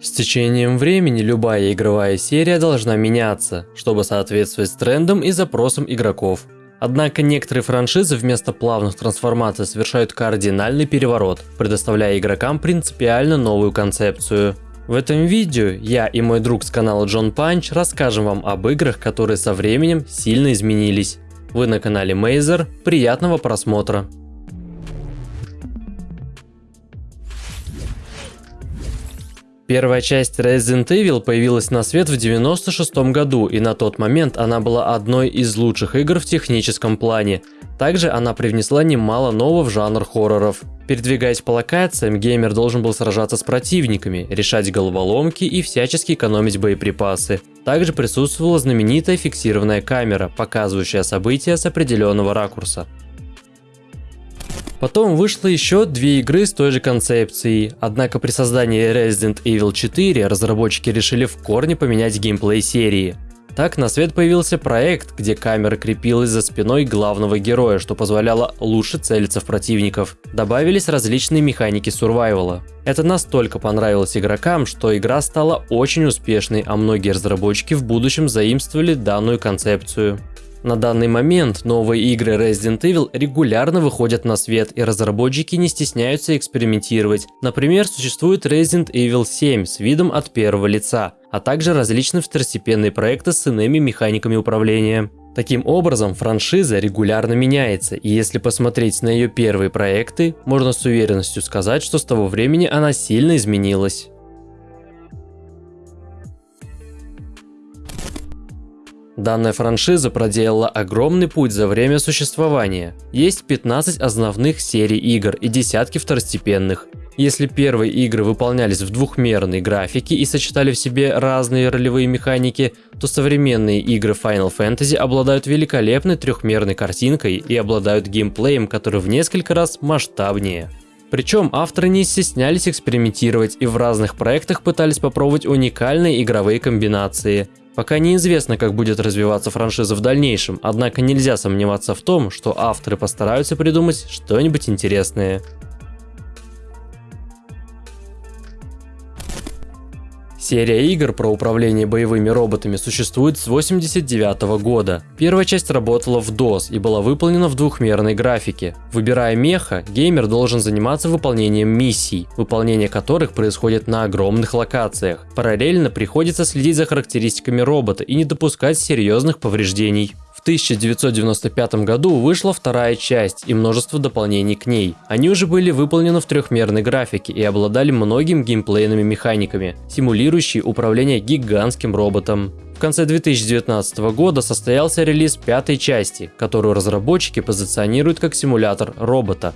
С течением времени любая игровая серия должна меняться, чтобы соответствовать трендам и запросам игроков. Однако некоторые франшизы вместо плавных трансформаций совершают кардинальный переворот, предоставляя игрокам принципиально новую концепцию. В этом видео я и мой друг с канала Джон Панч расскажем вам об играх, которые со временем сильно изменились. Вы на канале Мейзер, приятного просмотра! Первая часть Resident Evil появилась на свет в 96 году, и на тот момент она была одной из лучших игр в техническом плане. Также она привнесла немало нового в жанр хорроров. Передвигаясь по локациям, геймер должен был сражаться с противниками, решать головоломки и всячески экономить боеприпасы. Также присутствовала знаменитая фиксированная камера, показывающая события с определенного ракурса. Потом вышло еще две игры с той же концепцией, однако при создании Resident Evil 4 разработчики решили в корне поменять геймплей серии. Так на свет появился проект, где камера крепилась за спиной главного героя, что позволяло лучше целиться в противников. Добавились различные механики сурвайвала. Это настолько понравилось игрокам, что игра стала очень успешной, а многие разработчики в будущем заимствовали данную концепцию. На данный момент новые игры Resident Evil регулярно выходят на свет, и разработчики не стесняются экспериментировать. Например, существует Resident Evil 7 с видом от первого лица, а также различные второстепенные проекты с иными механиками управления. Таким образом, франшиза регулярно меняется, и если посмотреть на ее первые проекты, можно с уверенностью сказать, что с того времени она сильно изменилась. Данная франшиза проделала огромный путь за время существования. Есть 15 основных серий игр и десятки второстепенных. Если первые игры выполнялись в двухмерной графике и сочетали в себе разные ролевые механики, то современные игры Final Fantasy обладают великолепной трехмерной картинкой и обладают геймплеем, который в несколько раз масштабнее. Причем авторы не стеснялись экспериментировать и в разных проектах пытались попробовать уникальные игровые комбинации – Пока неизвестно, как будет развиваться франшиза в дальнейшем, однако нельзя сомневаться в том, что авторы постараются придумать что-нибудь интересное. Серия игр про управление боевыми роботами существует с 1989 года. Первая часть работала в DOS и была выполнена в двухмерной графике. Выбирая меха, геймер должен заниматься выполнением миссий, выполнение которых происходит на огромных локациях. Параллельно приходится следить за характеристиками робота и не допускать серьезных повреждений. 1995 году вышла вторая часть и множество дополнений к ней. Они уже были выполнены в трехмерной графике и обладали многими геймплейными механиками, симулирующие управление гигантским роботом. В конце 2019 года состоялся релиз пятой части, которую разработчики позиционируют как симулятор робота,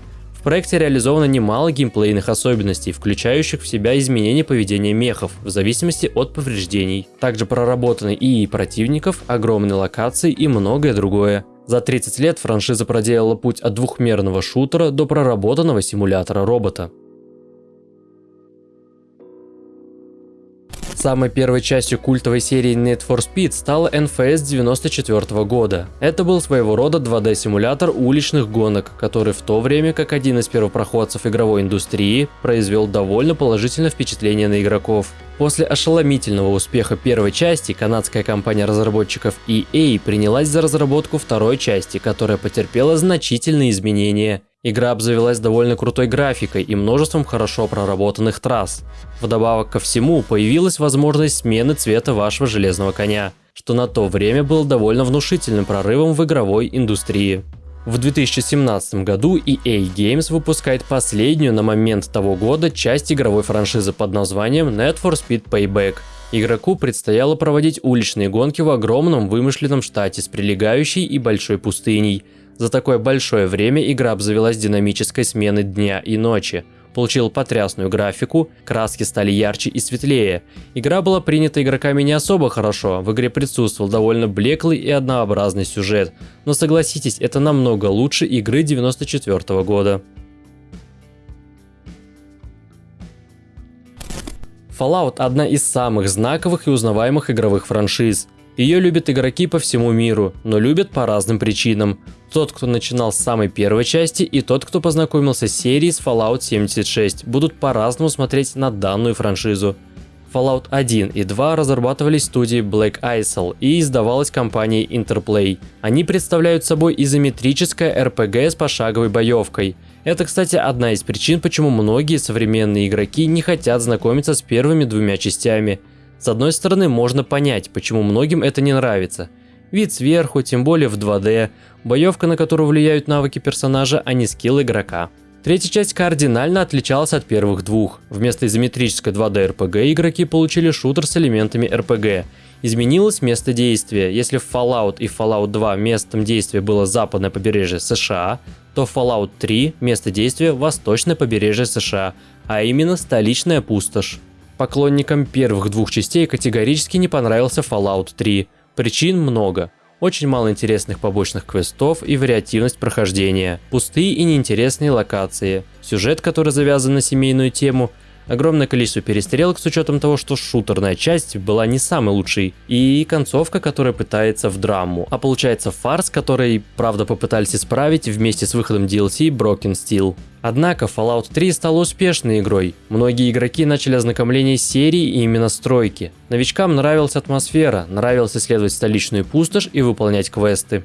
проекте реализовано немало геймплейных особенностей, включающих в себя изменение поведения мехов в зависимости от повреждений. Также проработаны и противников, огромные локации и многое другое. За 30 лет франшиза проделала путь от двухмерного шутера до проработанного симулятора робота. Самой первой частью культовой серии Need for Speed стала NFS 94 года. Это был своего рода 2D-симулятор уличных гонок, который в то время, как один из первопроходцев игровой индустрии, произвел довольно положительное впечатление на игроков. После ошеломительного успеха первой части, канадская компания разработчиков EA принялась за разработку второй части, которая потерпела значительные изменения. Игра обзавелась довольно крутой графикой и множеством хорошо проработанных трасс. Вдобавок ко всему, появилась возможность смены цвета вашего железного коня, что на то время было довольно внушительным прорывом в игровой индустрии. В 2017 году EA Games выпускает последнюю на момент того года часть игровой франшизы под названием Need for Speed Payback. Игроку предстояло проводить уличные гонки в огромном вымышленном штате с прилегающей и большой пустыней – за такое большое время игра обзавелась динамической сменой дня и ночи, получил потрясную графику, краски стали ярче и светлее. Игра была принята игроками не особо хорошо, в игре присутствовал довольно блеклый и однообразный сюжет, но согласитесь, это намного лучше игры 94 -го года. Fallout – одна из самых знаковых и узнаваемых игровых франшиз. Ее любят игроки по всему миру, но любят по разным причинам. Тот, кто начинал с самой первой части, и тот, кто познакомился с серией с Fallout 76, будут по-разному смотреть на данную франшизу. Fallout 1 и 2 разрабатывались студией Black Isle и издавалась компанией Interplay. Они представляют собой изометрическое RPG с пошаговой боевкой. Это, кстати, одна из причин, почему многие современные игроки не хотят знакомиться с первыми двумя частями. С одной стороны, можно понять, почему многим это не нравится. Вид сверху, тем более в 2D, боевка, на которую влияют навыки персонажа, а не скилл игрока. Третья часть кардинально отличалась от первых двух. Вместо изометрической 2D RPG игроки получили шутер с элементами RPG. Изменилось место действия. Если в Fallout и Fallout 2 местом действия было западное побережье США, то в Fallout 3 место действия восточное побережье США, а именно столичная пустошь. Поклонникам первых двух частей категорически не понравился Fallout 3. Причин много. Очень мало интересных побочных квестов и вариативность прохождения, пустые и неинтересные локации, сюжет, который завязан на семейную тему, огромное количество перестрелок с учетом того, что шутерная часть была не самой лучшей, и концовка, которая пытается в драму, а получается фарс, который, правда, попытались исправить вместе с выходом DLC Broken Steel. Однако Fallout 3 стала успешной игрой. Многие игроки начали ознакомление с серией и именно стройки. Новичкам нравилась атмосфера, нравилось исследовать столичную пустошь и выполнять квесты.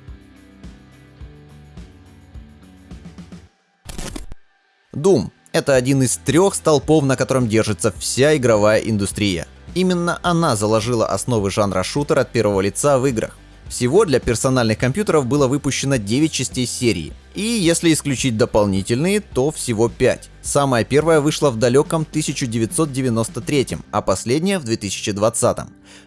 Doom – это один из трех столпов, на котором держится вся игровая индустрия. Именно она заложила основы жанра шутер от первого лица в играх. Всего для персональных компьютеров было выпущено 9 частей серии, и если исключить дополнительные, то всего 5. Самая первая вышла в далеком 1993, а последняя в 2020.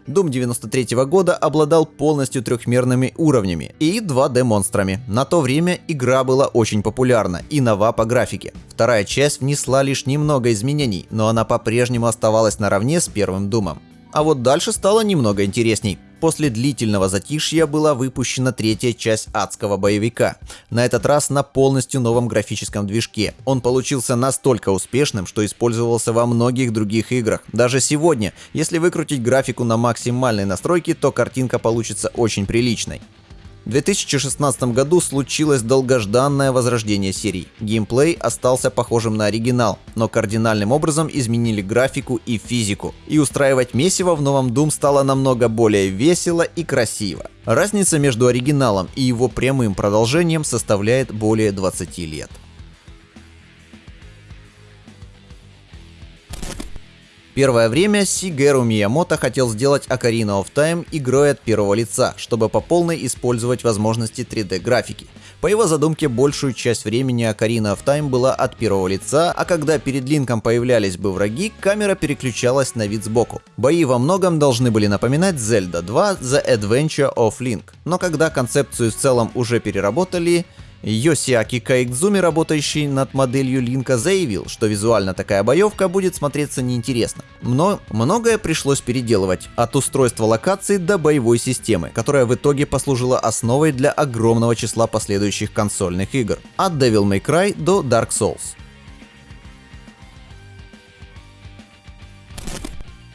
Doom 93 года обладал полностью трехмерными уровнями и 2D монстрами. На то время игра была очень популярна и нова по графике. Вторая часть внесла лишь немного изменений, но она по-прежнему оставалась наравне с первым Думом. А вот дальше стало немного интересней. После длительного затишья была выпущена третья часть адского боевика. На этот раз на полностью новом графическом движке. Он получился настолько успешным, что использовался во многих других играх. Даже сегодня, если выкрутить графику на максимальной настройке, то картинка получится очень приличной. В 2016 году случилось долгожданное возрождение серии. Геймплей остался похожим на оригинал, но кардинальным образом изменили графику и физику. И устраивать месиво в новом Doom стало намного более весело и красиво. Разница между оригиналом и его прямым продолжением составляет более 20 лет. Первое время Сигеру Миямото хотел сделать Ocarina of Time игрой от первого лица, чтобы по полной использовать возможности 3D графики. По его задумке, большую часть времени Ocarina of Time была от первого лица, а когда перед Линком появлялись бы враги, камера переключалась на вид сбоку. Бои во многом должны были напоминать Zelda 2 The Adventure of Link, но когда концепцию в целом уже переработали, Йосиаки Кайдзуми, работающий над моделью Линка, заявил, что визуально такая боевка будет смотреться неинтересно. Но многое пришлось переделывать, от устройства локаций до боевой системы, которая в итоге послужила основой для огромного числа последующих консольных игр, от Devil May Cry до Dark Souls.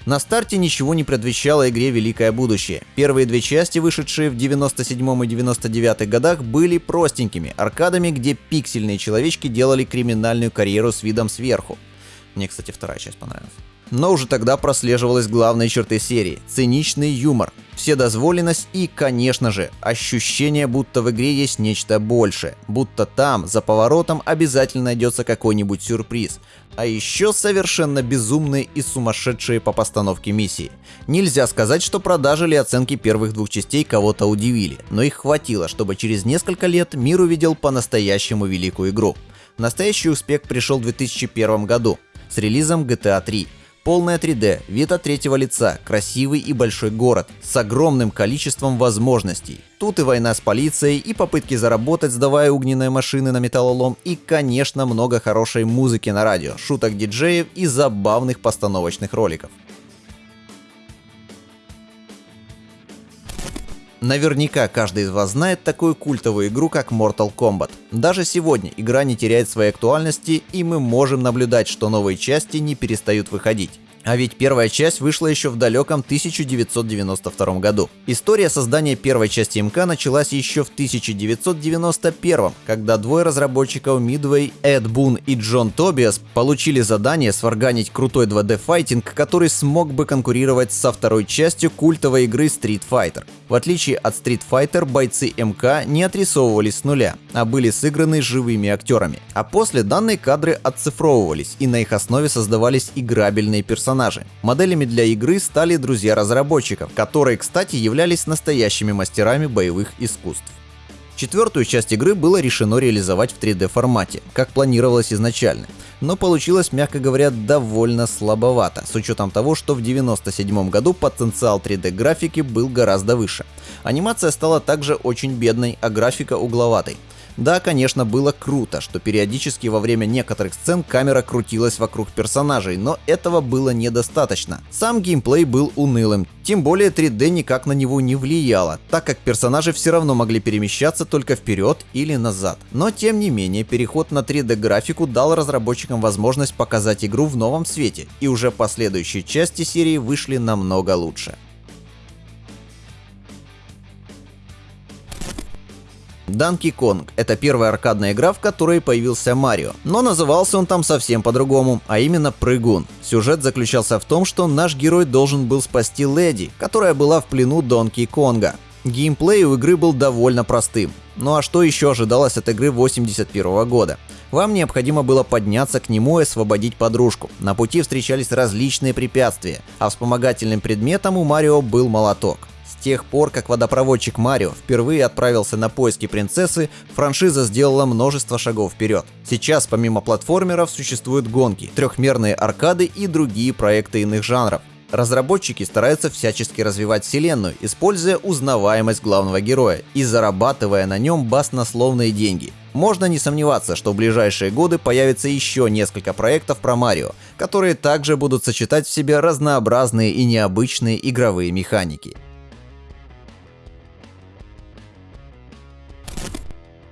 На старте ничего не предвещало игре «Великое будущее». Первые две части, вышедшие в 97 и 99 годах, были простенькими аркадами, где пиксельные человечки делали криминальную карьеру с видом сверху. Мне, кстати, вторая часть понравилась. Но уже тогда прослеживалась главные черты серии – циничный юмор, вседозволенность и, конечно же, ощущение, будто в игре есть нечто большее, будто там, за поворотом, обязательно найдется какой-нибудь сюрприз, а еще совершенно безумные и сумасшедшие по постановке миссии. Нельзя сказать, что продажи или оценки первых двух частей кого-то удивили, но их хватило, чтобы через несколько лет мир увидел по-настоящему великую игру. Настоящий успех пришел в 2001 году с релизом GTA 3. Полное 3D, вид от третьего лица, красивый и большой город, с огромным количеством возможностей. Тут и война с полицией, и попытки заработать, сдавая огненные машины на металлолом, и, конечно, много хорошей музыки на радио, шуток диджеев и забавных постановочных роликов. Наверняка каждый из вас знает такую культовую игру, как Mortal Kombat. Даже сегодня игра не теряет своей актуальности, и мы можем наблюдать, что новые части не перестают выходить. А ведь первая часть вышла еще в далеком 1992 году. История создания первой части МК началась еще в 1991, когда двое разработчиков Midway, Эд Бун и Джон Тобиас получили задание сварганить крутой 2D-файтинг, который смог бы конкурировать со второй частью культовой игры Street Fighter. В отличие от Street Fighter, бойцы МК не отрисовывались с нуля, а были сыграны живыми актерами. А после данные кадры отцифровывались, и на их основе создавались играбельные персонажи персонажи. Моделями для игры стали друзья разработчиков, которые, кстати, являлись настоящими мастерами боевых искусств. Четвертую часть игры было решено реализовать в 3D формате, как планировалось изначально, но получилось, мягко говоря, довольно слабовато, с учетом того, что в 1997 году потенциал 3D графики был гораздо выше. Анимация стала также очень бедной, а графика угловатой. Да, конечно, было круто, что периодически во время некоторых сцен камера крутилась вокруг персонажей, но этого было недостаточно. Сам геймплей был унылым, тем более 3D никак на него не влияло, так как персонажи все равно могли перемещаться только вперед или назад. Но тем не менее, переход на 3D графику дал разработчикам возможность показать игру в новом свете, и уже последующие части серии вышли намного лучше. Donkey Kong — это первая аркадная игра, в которой появился Марио. Но назывался он там совсем по-другому, а именно Прыгун. Сюжет заключался в том, что наш герой должен был спасти Леди, которая была в плену Донки Конга. Геймплей у игры был довольно простым. Ну а что еще ожидалось от игры 81 года? Вам необходимо было подняться к нему и освободить подружку. На пути встречались различные препятствия, а вспомогательным предметом у Марио был молоток тех пор, как водопроводчик Марио впервые отправился на поиски принцессы, франшиза сделала множество шагов вперед. Сейчас помимо платформеров существуют гонки, трехмерные аркады и другие проекты иных жанров. Разработчики стараются всячески развивать вселенную, используя узнаваемость главного героя и зарабатывая на нем баснословные деньги. Можно не сомневаться, что в ближайшие годы появится еще несколько проектов про Марио, которые также будут сочетать в себе разнообразные и необычные игровые механики.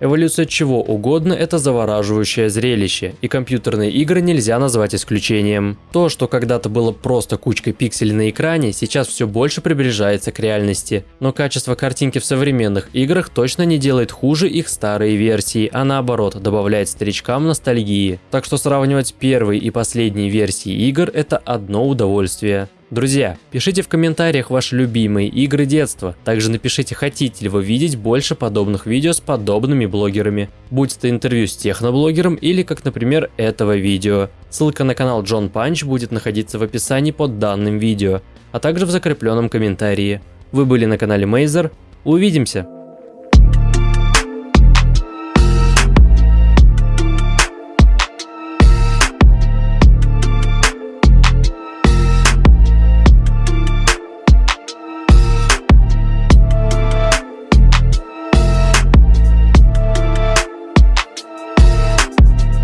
Эволюция чего угодно – это завораживающее зрелище, и компьютерные игры нельзя назвать исключением. То, что когда-то было просто кучкой пикселей на экране, сейчас все больше приближается к реальности. Но качество картинки в современных играх точно не делает хуже их старые версии, а наоборот, добавляет старичкам ностальгии. Так что сравнивать первые и последние версии игр – это одно удовольствие. Друзья, пишите в комментариях ваши любимые игры детства. Также напишите, хотите ли вы видеть больше подобных видео с подобными блогерами. Будь это интервью с техноблогером или как, например, этого видео. Ссылка на канал Джон Панч будет находиться в описании под данным видео, а также в закрепленном комментарии. Вы были на канале Мейзер. Увидимся!